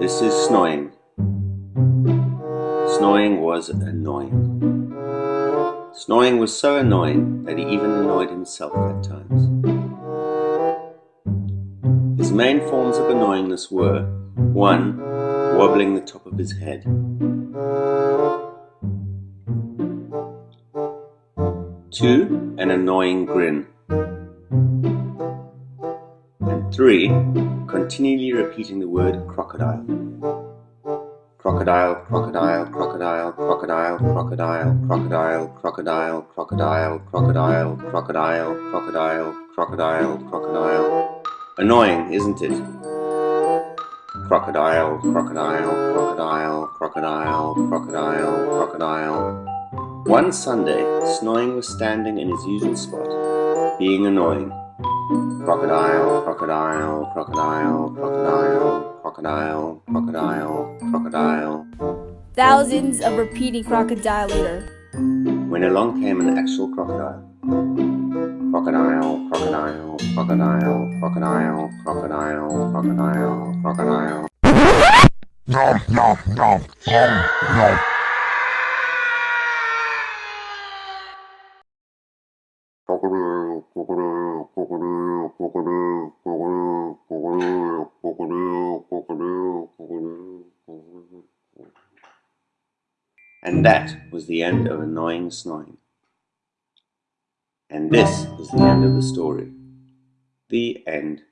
This is snowing. Snowing was annoying. Snowing was so annoying that he even annoyed himself at times. His main forms of annoyingness were 1. Wobbling the top of his head 2. An annoying grin and 3. Continually repeating the word crocodile crocodile, crocodile, crocodile, crocodile, crocodile, crocodile, crocodile, crocodile, crocodile, crocodile, crocodile, crocodile, crocodile. Annoying, isn't it? Crocodile, crocodile, crocodile, crocodile, crocodile, crocodile. One Sunday, Snoring was standing in his usual spot, being annoying. Crocodile, crocodile, crocodile, crocodile, crocodile, crocodile, crocodile. Thousands of repeating crocodile later. When along came an actual crocodile. Crocodile, crocodile, crocodile, crocodile, crocodile, crocodile, crocodile. Nom, nom, nom, nom, nom. And that was the end of annoying snoring. And this is the end of the story. The end.